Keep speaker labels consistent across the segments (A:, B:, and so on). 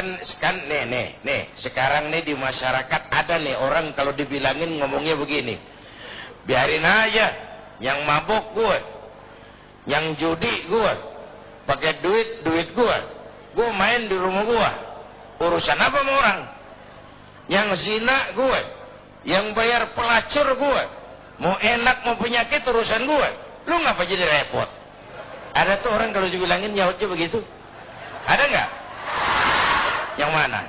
A: kan kan nih nih nih sekarang nih di masyarakat ada nih orang kalau dibilangin ngomongnya begini. Biarin aja yang mabok gue yang judi gue pakai duit duit gue gue main di rumah gue urusan apa sama orang? Yang zina gue yang bayar pelacur gue mau enak mau penyakit urusan gue lu ngapa jadi repot? Ada tuh orang kalau dibilangin nyautnya begitu. Ada nggak yang mana?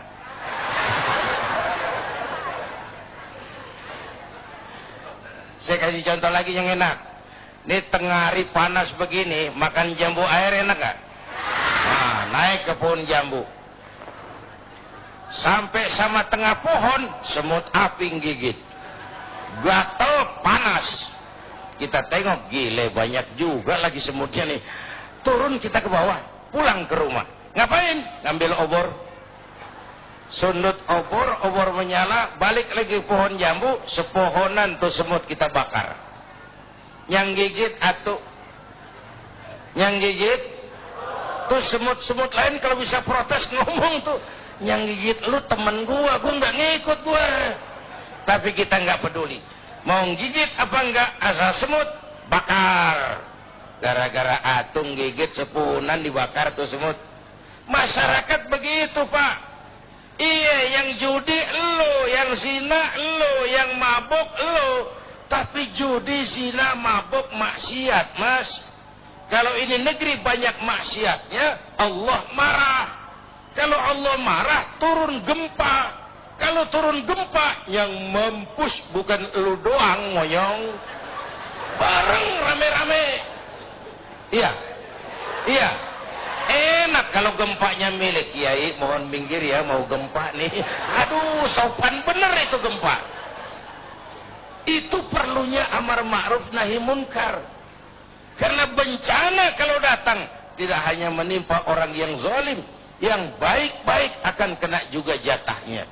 A: Saya kasih contoh lagi yang enak. Ini tengah hari panas begini makan jambu air enak nggak? Nah, naik ke pohon jambu. Sampai sama tengah pohon semut api gigit. Gatel panas. Kita tengok gile banyak juga lagi semutnya nih. Turun kita ke bawah pulang ke rumah. Ngapain? Ngambil obor sundut obor obor menyala balik lagi pohon jambu sepohonan tuh semut kita bakar. Yang gigit atau yang gigit tuh semut-semut lain kalau bisa protes ngomong tuh. Yang gigit lu temen gua gua nggak ngikut gua. Tapi kita nggak peduli. Mau gigit apa enggak asal semut bakar. Gara-gara atung gigit sepunan dibakar tuh semut. Masyarakat begitu pak yang judi lo yang zina lo yang mabuk lo. Tapi judi zina mabuk maksiat mas. Kalau ini negeri banyak maksiatnya Allah marah. Kalau Allah marah turun gempa. Kalau turun gempa yang mempus bukan lu doang moyong. Bareng rame-rame. Iya. Iya kalau gempanya milik kiai mohon minggir ya mau gempa nih. Aduh sopan bener itu gempa itu perlunya amar ma'ruf nahi munkar. Karena bencana kalau datang tidak hanya menimpa orang yang zalim yang baik-baik akan kena juga jatahnya